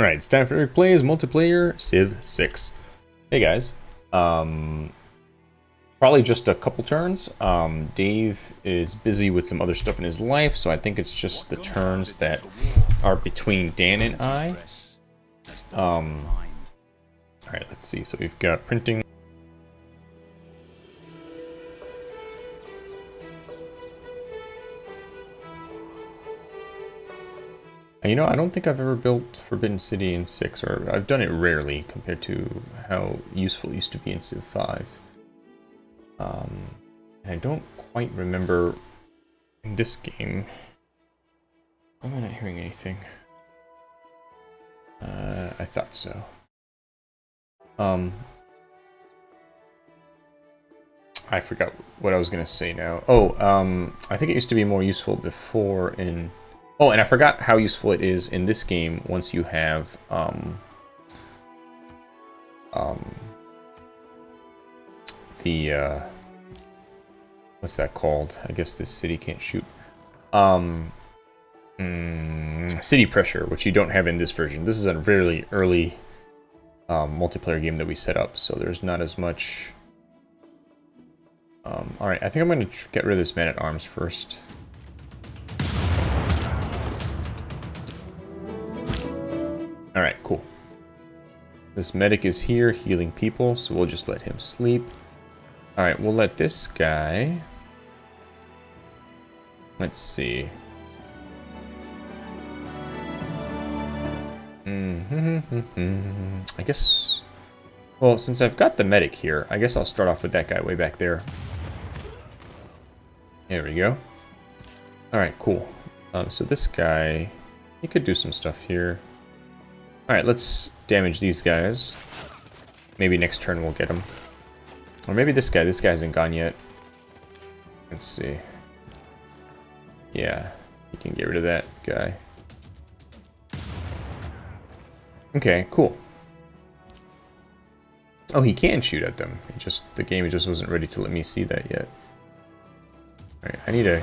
Alright, it's time for Eric Plays Multiplayer Civ 6. Hey guys. Um, probably just a couple turns. Um, Dave is busy with some other stuff in his life, so I think it's just the turns that are between Dan and I. Um, Alright, let's see. So we've got printing. You know, I don't think I've ever built Forbidden City in 6, or I've done it rarely compared to how useful it used to be in Civ 5. Um, I don't quite remember in this game. Am I not hearing anything? Uh, I thought so. Um, I forgot what I was going to say now. Oh, um, I think it used to be more useful before in Oh, and I forgot how useful it is in this game once you have um, um, the uh, what's that called? I guess this city can't shoot. Um, mm, city pressure, which you don't have in this version. This is a really early um, multiplayer game that we set up, so there's not as much. Um, all right, I think I'm going to get rid of this man at first. Alright, cool. This medic is here healing people, so we'll just let him sleep. Alright, we'll let this guy... Let's see. I guess... Well, since I've got the medic here, I guess I'll start off with that guy way back there. There we go. Alright, cool. Um, so this guy, he could do some stuff here. Alright, let's damage these guys. Maybe next turn we'll get them. Or maybe this guy. This guy hasn't gone yet. Let's see. Yeah, you can get rid of that guy. Okay, cool. Oh, he can shoot at them. It just the game just wasn't ready to let me see that yet. Alright, I need to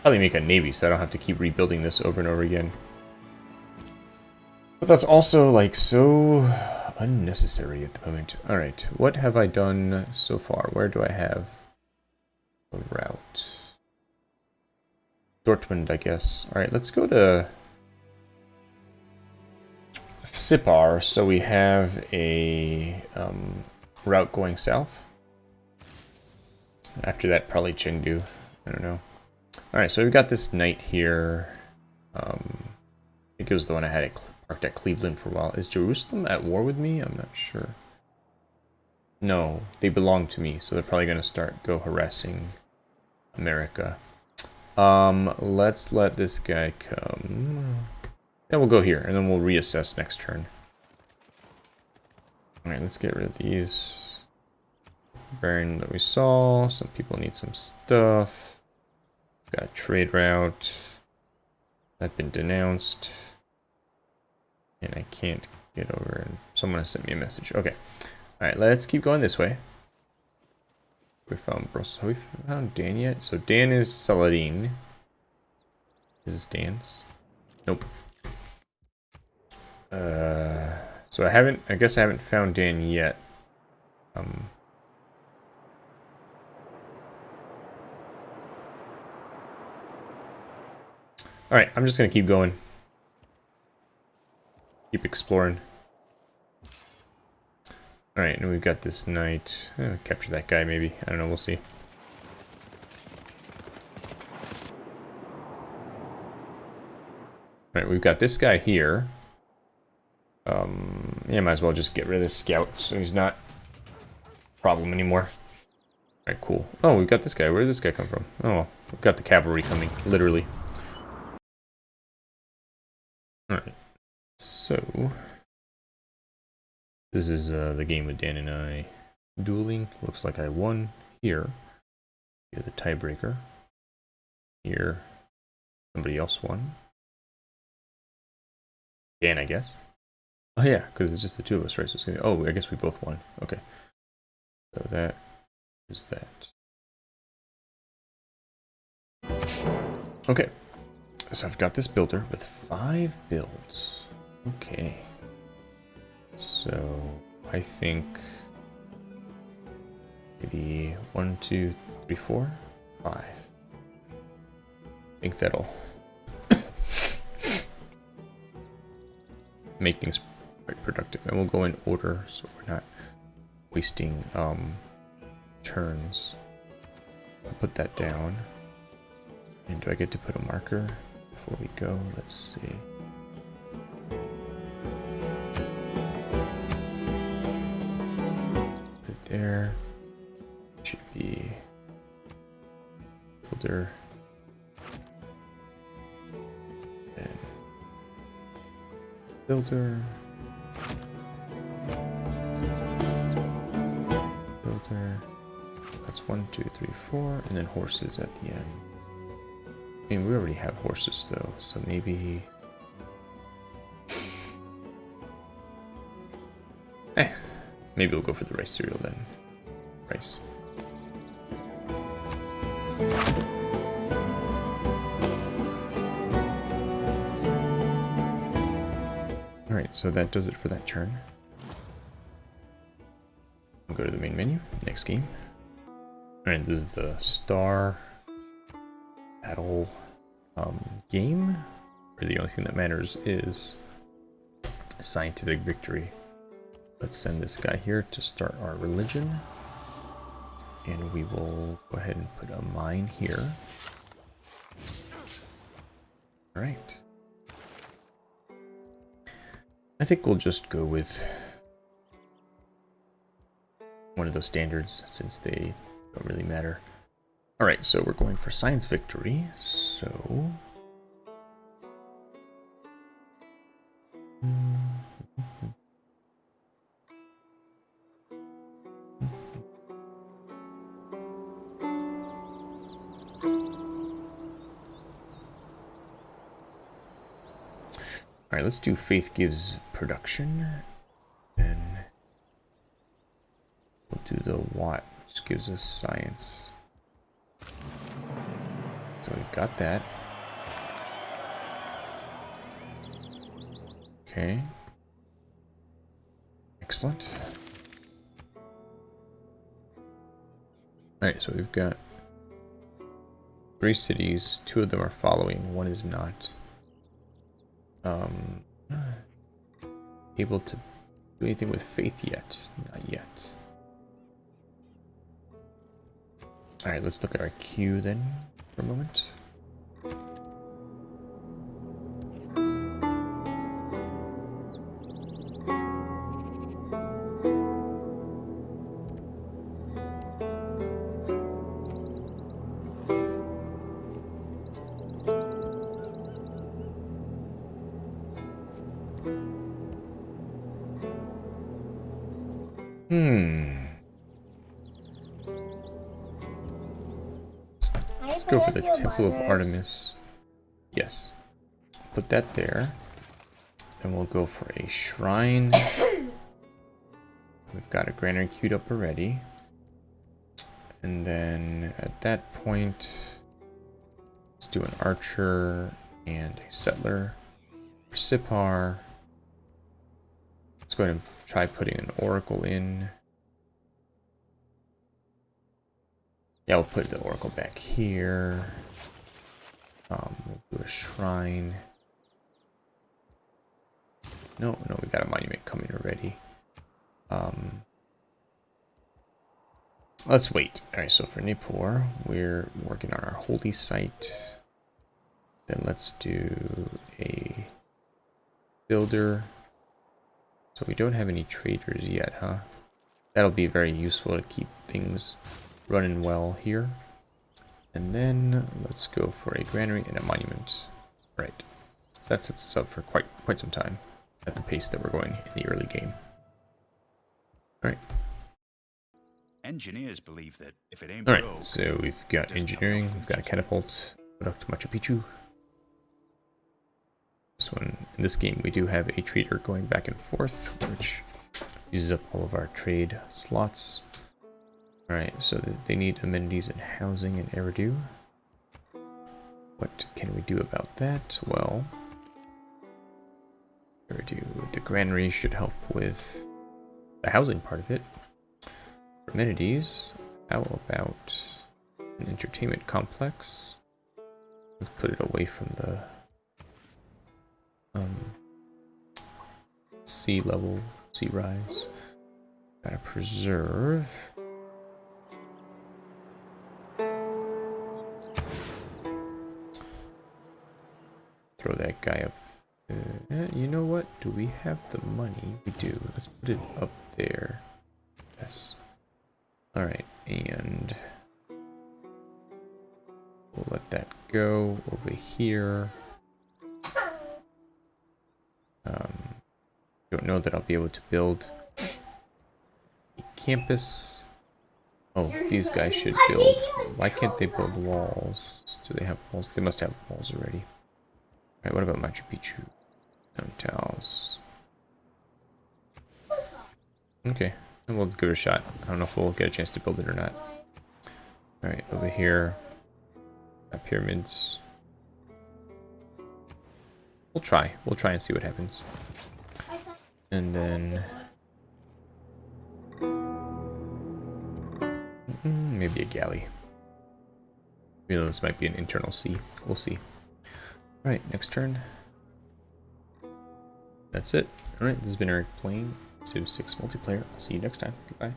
probably make a navy so I don't have to keep rebuilding this over and over again. But that's also, like, so unnecessary at the moment. Alright, what have I done so far? Where do I have a route? Dortmund, I guess. Alright, let's go to Sippar, so we have a um, route going south. After that, probably Chengdu. I don't know. Alright, so we've got this knight here. Um, I think it was the one I had it Parked at Cleveland for a while. Is Jerusalem at war with me? I'm not sure. No, they belong to me, so they're probably going to start go harassing America. Um, let's let this guy come. Yeah, we'll go here, and then we'll reassess next turn. Alright, let's get rid of these. Baron that we saw. Some people need some stuff. Got a trade route. That's been denounced. And I can't get over and someone has sent me a message. Okay. Alright, let's keep going this way. We found Brussels. Have we found Dan yet? So Dan is Saladin. Is this Dan's? Nope. Uh, so I haven't, I guess I haven't found Dan yet. Um, Alright, I'm just going to keep going. Keep exploring. Alright, and we've got this knight. Oh, capture that guy, maybe. I don't know, we'll see. Alright, we've got this guy here. Um, yeah, might as well just get rid of this scout so he's not a problem anymore. Alright, cool. Oh, we've got this guy. Where did this guy come from? Oh, we've got the cavalry coming, literally. Alright. So, this is uh, the game with Dan and I dueling. Looks like I won here. The tiebreaker. Here, somebody else won. Dan, I guess. Oh yeah, because it's just the two of us, right? So it's gonna, Be, oh, I guess we both won. Okay. So that is that. Okay. so I've got this builder with five builds. Okay. So I think maybe one, two, three, four, five. I think that'll make things quite productive. And we'll go in order so we're not wasting um, turns. I'll put that down. And do I get to put a marker before we go? Let's see. Builder. Then filter. Builder. That's one, two, three, four, and then horses at the end. I mean, we already have horses though, so maybe... Eh, maybe we'll go for the rice cereal then. Rice. Alright, so that does it for that turn. We'll go to the main menu, next game. Alright, this is the star battle um, game, where the only thing that matters is scientific victory. Let's send this guy here to start our religion. And we will go ahead and put a mine here. Alright. I think we'll just go with one of those standards since they don't really matter. Alright, so we're going for science victory, so... let's do faith gives production. And we'll do the watt, which gives us science. So we've got that. Okay. Excellent. Alright, so we've got three cities. Two of them are following, one is not. Um, able to do anything with faith yet? Not yet. Alright, let's look at our queue then for a moment. Hmm. Let's go for the Temple of Artemis. Yes. Put that there. Then we'll go for a shrine. We've got a granary queued up already. And then at that point, let's do an archer and a settler. For Sippar, let's go ahead and try putting an oracle in. Yeah, we'll put the oracle back here. Um, we'll do a shrine. No, no, we got a monument coming already. Um, let's wait. Alright, so for Nippur, we're working on our holy site. Then let's do a builder. So we don't have any traders yet, huh? That'll be very useful to keep things running well here. And then let's go for a granary and a monument. Right. So that sets us up for quite quite some time at the pace that we're going in the early game. Alright. Engineers believe that if it ain't Alright, so we've got engineering, we've got a catapult, to Machu Picchu. This one, in this game, we do have a trader going back and forth, which uses up all of our trade slots. Alright, so they need amenities and housing in Eridu. What can we do about that? Well, we do the granary should help with the housing part of it. For amenities, how about an entertainment complex? Let's put it away from the um, sea level, sea rise. Gotta preserve. Throw that guy up. Uh, you know what? Do we have the money? We do. Let's put it up there. Yes. Alright, and we'll let that go over here. Um, don't know that I'll be able to build a campus. Oh, these guys should build. Why can't they build walls? Do they have walls? They must have walls already. Alright, what about Machu Picchu? Stone tiles. Okay, we'll give it a shot. I don't know if we'll get a chance to build it or not. Alright, over here. Pyramids. We'll try. We'll try and see what happens. And then... Maybe a galley. Though this might be an internal sea. We'll see. Alright, next turn. That's it. Alright, this has been Eric playing Civ 6 multiplayer. I'll see you next time. Goodbye.